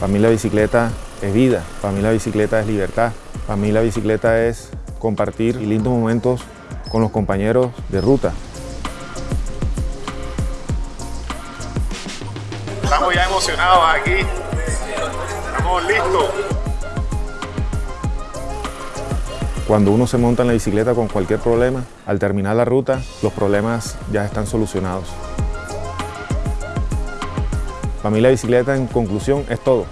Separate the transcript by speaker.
Speaker 1: Para mí la bicicleta es vida, para mí la bicicleta es libertad, para mí la bicicleta es compartir lindos momentos con los compañeros de ruta.
Speaker 2: Estamos ya emocionados aquí, estamos listos.
Speaker 1: Cuando uno se monta en la bicicleta con cualquier problema, al terminar la ruta, los problemas ya están solucionados. Para mí la bicicleta, en conclusión, es todo.